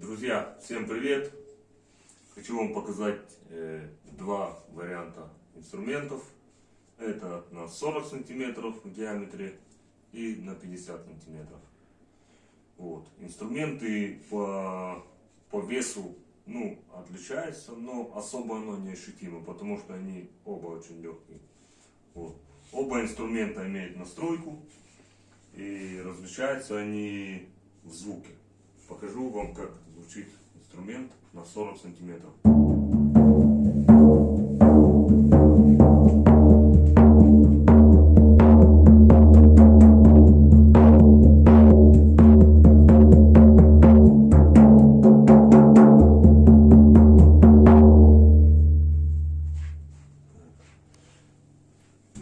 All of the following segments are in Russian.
Друзья, всем привет! Хочу вам показать э, два варианта инструментов. Это на 40 сантиметров в диаметре и на 50 сантиметров. Вот. Инструменты по, по весу ну, отличаются, но особо оно не ощутимо, потому что они оба очень легкие. Вот. Оба инструмента имеют настройку и различаются они в звуке. Покажу вам, как звучит инструмент на 40 сантиметров.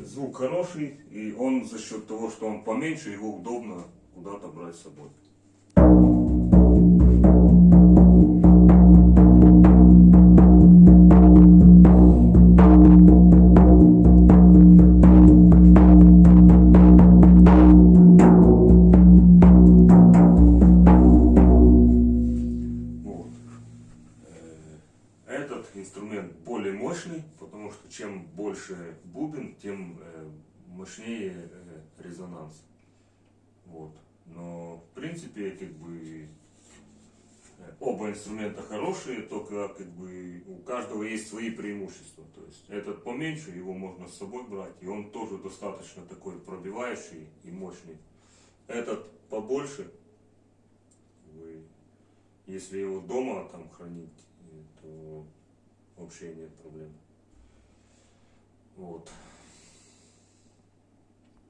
Звук хороший, и он за счет того, что он поменьше, его удобно куда-то брать с собой. Этот инструмент более мощный, потому что чем больше бубен, тем э, мощнее э, резонанс. Вот. Но в принципе, как бы э, оба инструмента хорошие, только как бы у каждого есть свои преимущества. То есть этот поменьше, его можно с собой брать, и он тоже достаточно такой пробивающий и мощный. Этот побольше, если его дома там хранить, то вообще нет проблем. Вот.